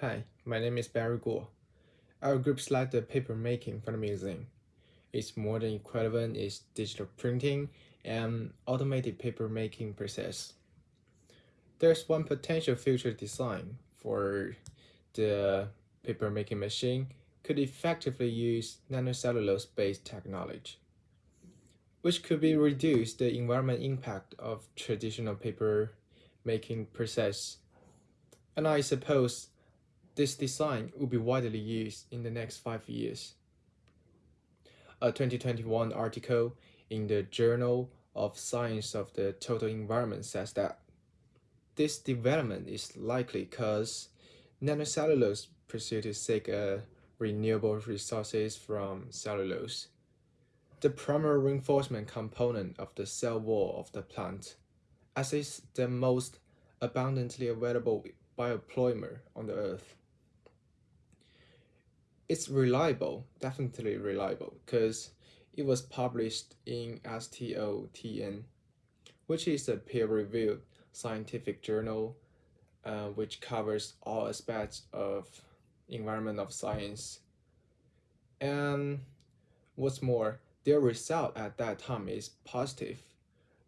Hi, my name is Barry Guo. Our group selected paper making for the museum. Its modern equivalent is digital printing and automated paper making process. There's one potential future design for the paper making machine could effectively use nanocellulose-based technology, which could be reduce the environment impact of traditional paper making process. And I suppose this design will be widely used in the next five years. A 2021 article in the Journal of Science of the Total Environment says that this development is likely because nanocellulose pursue to seek renewable resources from cellulose, the primary reinforcement component of the cell wall of the plant, as is the most abundantly available biopolymer on the earth it's reliable, definitely reliable, because it was published in STOTEN, which is a peer-reviewed scientific journal uh, which covers all aspects of environment of science. And what's more, their result at that time is positive,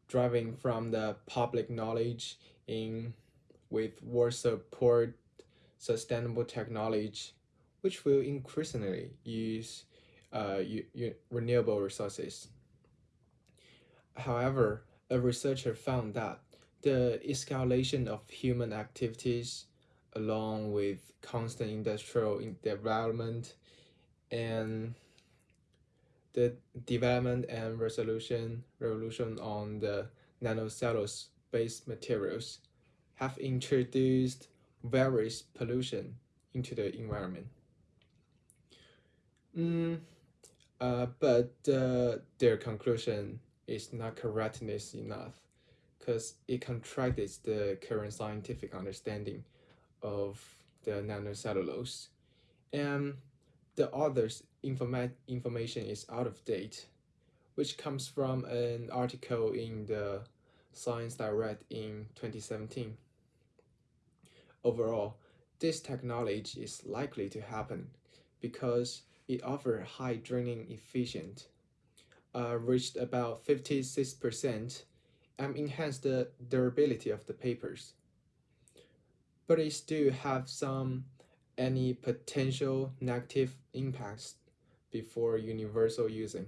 driving from the public knowledge in with world support sustainable technology which will increasingly use uh, renewable resources. However, a researcher found that the escalation of human activities along with constant industrial development and the development and resolution revolution on the nanocellulose based materials have introduced various pollution into the environment. Mm, uh, but uh, their conclusion is not correctness enough because it contradicts the current scientific understanding of the nanocellulose. And the author's informa information is out of date, which comes from an article in the Science Direct in 2017. Overall, this technology is likely to happen because it offered high draining efficient, uh, reached about 56%, and enhanced the durability of the papers. But it still have some any potential negative impacts before universal using.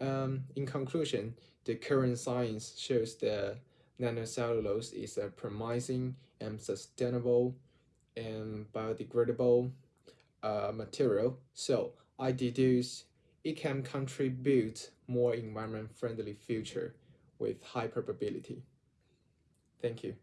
Um, in conclusion, the current science shows that nanocellulose is a promising and sustainable and biodegradable uh, material, so I deduce it can contribute more environment-friendly future with high probability. Thank you.